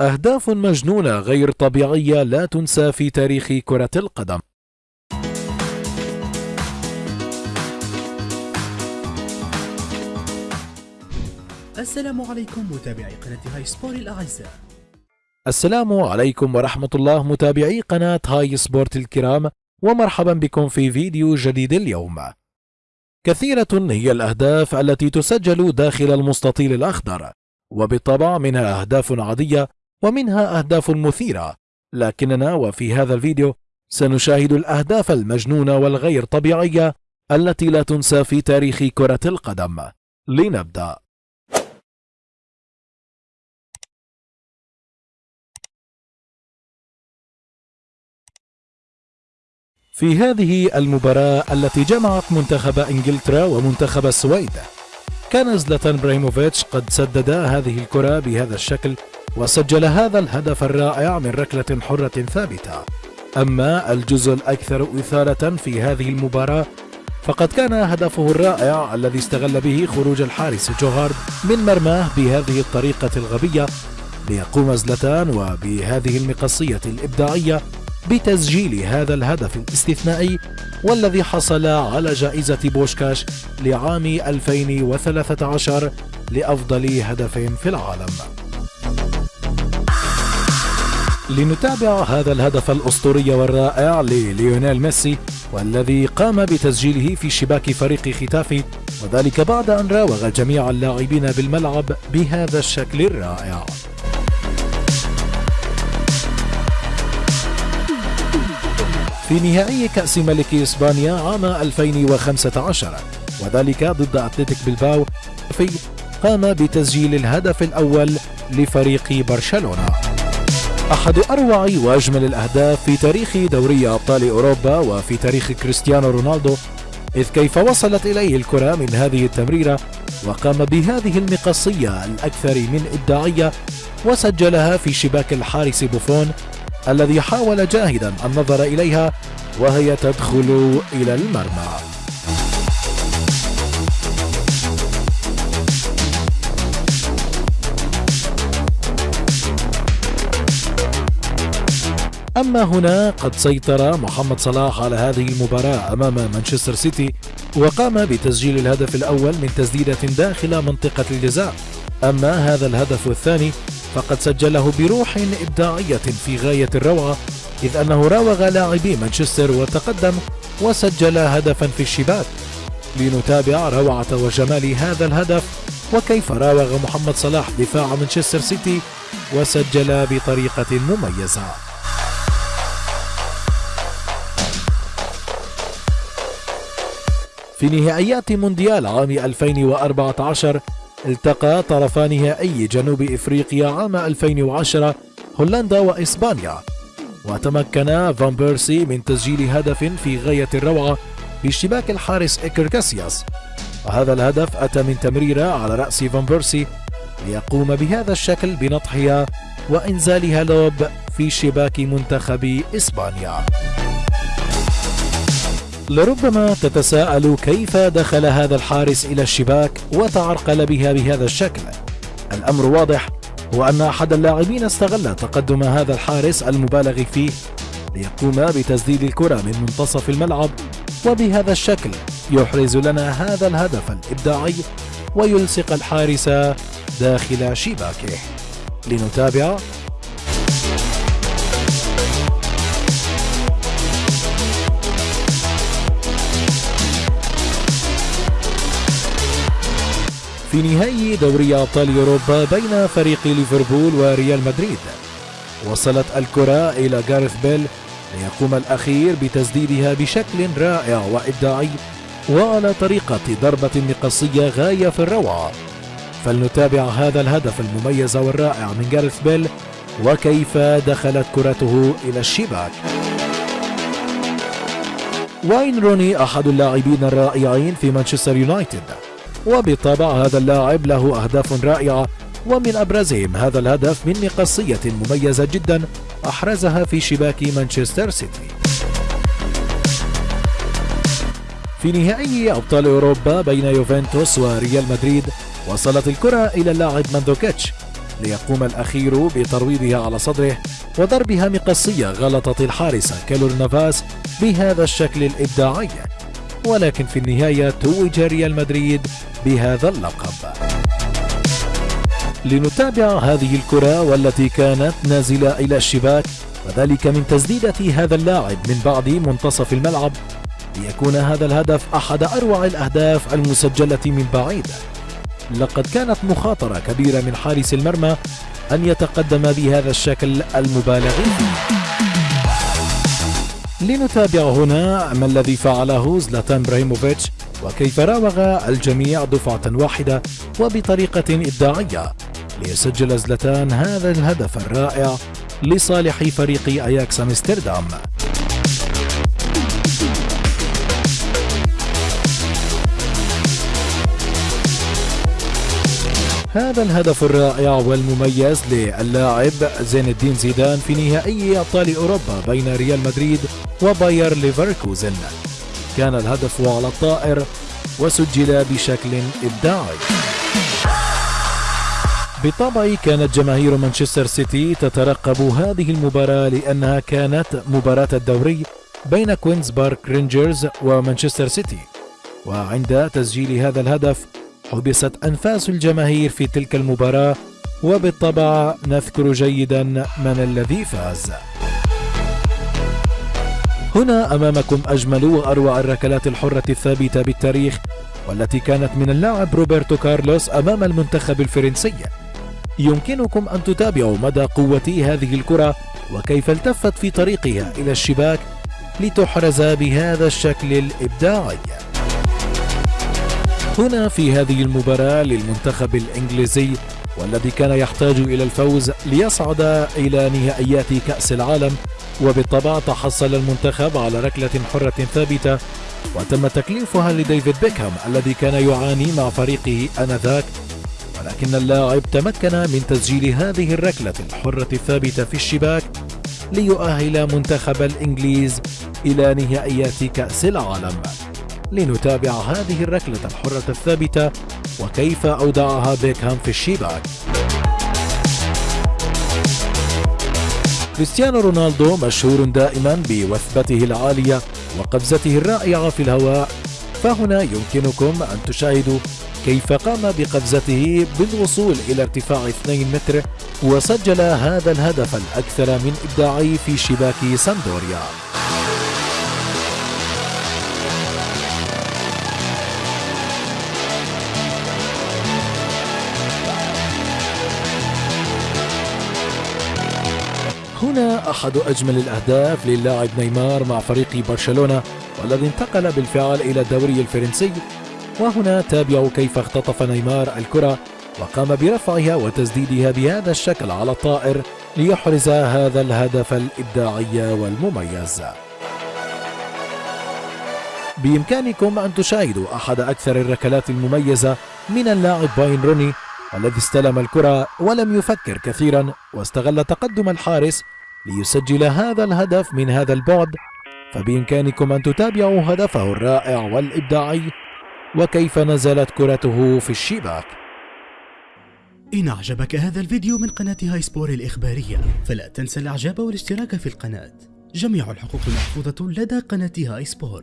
أهداف مجنونة غير طبيعية لا تنسى في تاريخ كرة القدم. السلام عليكم متابعي قناة هاي سبورت الأعزاء السلام عليكم ورحمة الله متابعي قناة هاي سبورت الكرام ومرحبا بكم في فيديو جديد اليوم. كثيرة هي الأهداف التي تسجل داخل المستطيل الأخضر، وبالطبع منها أهداف عادية ومنها أهداف مثيرة، لكننا وفي هذا الفيديو سنشاهد الأهداف المجنونة والغير طبيعية التي لا تنسى في تاريخ كرة القدم. لنبدأ. في هذه المباراة التي جمعت منتخب إنجلترا ومنتخب السويد كان زلاتان إبراهيموفيتش قد سدد هذه الكرة بهذا الشكل وسجل هذا الهدف الرائع من ركلة حرة ثابتة. أما الجزء الأكثر إثارة في هذه المباراة فقد كان هدفه الرائع الذي استغل به خروج الحارس جوهارد من مرماه بهذه الطريقة الغبية ليقوم زلتان وبهذه المقصية الإبداعية بتسجيل هذا الهدف الاستثنائي والذي حصل على جائزة بوشكاش لعام 2013 لأفضل هدف في العالم. لنتابع هذا الهدف الأسطوري والرائع لليونيل ميسي والذي قام بتسجيله في شباك فريق ختافي وذلك بعد أن راوغ جميع اللاعبين بالملعب بهذا الشكل الرائع. في نهائي كأس ملك إسبانيا عام 2015 وذلك ضد أتلتيك بلباو في قام بتسجيل الهدف الأول لفريق برشلونة. أحد أروع وأجمل الأهداف في تاريخ دوري أبطال أوروبا وفي تاريخ كريستيانو رونالدو إذ كيف وصلت إليه الكرة من هذه التمريرة وقام بهذه المقصية الأكثر من إبداعية وسجلها في شباك الحارس بوفون الذي حاول جاهدا النظر إليها وهي تدخل إلى المرمى. أما هنا قد سيطر محمد صلاح على هذه المباراة أمام مانشستر سيتي وقام بتسجيل الهدف الأول من تسديدة داخل منطقة الجزاء. أما هذا الهدف الثاني فقد سجله بروح إبداعية في غاية الروعة إذ أنه راوغ لاعبي مانشستر وتقدم وسجل هدفا في الشباك. لنتابع روعة وجمال هذا الهدف وكيف راوغ محمد صلاح دفاع مانشستر سيتي وسجل بطريقة مميزة. في نهائيات مونديال عام 2014 التقى طرفا نهائي جنوب إفريقيا عام 2010 هولندا وإسبانيا. وتمكن فان بيرسي من تسجيل هدف في غاية الروعة باشتباك الحارس إيكر كاسياس. وهذا الهدف أتى من تمريرة على رأس فان بيرسي ليقوم بهذا الشكل بنطحها وإنزالها لوب في شباك منتخب إسبانيا. لربما تتساءل كيف دخل هذا الحارس إلى الشباك وتعرقل بها بهذا الشكل. الأمر واضح هو أن أحد اللاعبين استغل تقدم هذا الحارس المبالغ فيه ليقوم بتسديد الكرة من منتصف الملعب وبهذا الشكل يحرز لنا هذا الهدف الإبداعي ويلصق الحارس داخل شباكه. لنتابع في نهائي دوري أبطال أوروبا بين فريق ليفربول وريال مدريد. وصلت الكرة إلى جارث بيل ليقوم الأخير بتسديدها بشكل رائع وإبداعي وعلى طريقة ضربة مقصية غاية في الروعة فلنتابع هذا الهدف المميز والرائع من جارث بيل وكيف دخلت كرته إلى الشباك. واين روني أحد اللاعبين الرائعين في مانشستر يونايتد؟ وبالطبع هذا اللاعب له أهداف رائعة ومن أبرزهم هذا الهدف من مقصية مميزة جدا أحرزها في شباك مانشستر سيتي. في نهائي أبطال أوروبا بين يوفنتوس وريال مدريد وصلت الكرة إلى اللاعب ماندوكيتش ليقوم الأخير بترويضها على صدره وضربها مقصية غلطت الحارس كيلور نافاس بهذا الشكل الإبداعي. ولكن في النهاية توج ريال مدريد بهذا اللقب. لنتابع هذه الكرة والتي كانت نازلة إلى الشباك وذلك من تسديدة هذا اللاعب من بعد منتصف الملعب ليكون هذا الهدف أحد أروع الأهداف المسجلة من بعيد. لقد كانت مخاطرة كبيرة من حارس المرمى أن يتقدم بهذا الشكل المبالغ فيه. لنتابع هنا ما الذي فعله زلاتان إبراهيموفيتش وكيف راوغ الجميع دفعة واحدة وبطريقة إبداعية ليسجل زلاتان هذا الهدف الرائع لصالح فريق أياكس أمستردام. هذا الهدف الرائع والمميز للاعب زين الدين زيدان في نهائي أبطال أوروبا بين ريال مدريد وباير ليفركوزن. كان الهدف على الطائر وسجل بشكل إبداعي. بالطبع كانت جماهير مانشستر سيتي تترقب هذه المباراة لأنها كانت مباراة الدوري بين كوينز بارك رينجرز ومانشستر سيتي. وعند تسجيل هذا الهدف حبست أنفاس الجماهير في تلك المباراة وبالطبع نذكر جيدا من الذي فاز. هنا أمامكم أجمل وأروع الركلات الحرة الثابتة بالتاريخ والتي كانت من اللاعب روبرتو كارلوس أمام المنتخب الفرنسي. يمكنكم أن تتابعوا مدى قوة هذه الكرة وكيف التفت في طريقها إلى الشباك لتحرز بهذا الشكل الإبداعي. هنا في هذه المباراة للمنتخب الإنجليزي والذي كان يحتاج إلى الفوز ليصعد إلى نهائيات كأس العالم. وبالطبع تحصل المنتخب على ركلة حرة ثابتة وتم تكليفها لديفيد بيكهام الذي كان يعاني مع فريقه آنذاك. ولكن اللاعب تمكن من تسجيل هذه الركلة الحرة الثابتة في الشباك ليؤهل منتخب الإنجليز إلى نهائيات كأس العالم. لنتابع هذه الركلة الحرة الثابتة وكيف أودعها بيكهام في الشباك. كريستيانو رونالدو مشهور دائما بوثبته العالية وقفزته الرائعة في الهواء. فهنا يمكنكم أن تشاهدوا كيف قام بقفزته بالوصول إلى ارتفاع 2 متر وسجل هذا الهدف الأكثر من إبداعي في شباك ساندوريا هنا أحد أجمل الأهداف للاعب نيمار مع فريق برشلونة والذي انتقل بالفعل إلى الدوري الفرنسي. وهنا تابعوا كيف اختطف نيمار الكرة وقام برفعها وتسديدها بهذا الشكل على الطائر ليحرز هذا الهدف الإبداعي والمميز. بإمكانكم أن تشاهدوا أحد أكثر الركلات المميزة من اللاعب باين روني الذي استلم الكرة ولم يفكر كثيرا واستغل تقدم الحارس ليسجل هذا الهدف من هذا البعد فبإمكانكم أن تتابعوا هدفه الرائع والإبداعي وكيف نزلت كرته في الشباك. إن أعجبك هذا الفيديو من قناة هاي سبور الإخبارية فلا تنسى الإعجاب والاشتراك في القناة. جميع الحقوق محفوظة لدى قناة هاي سبور.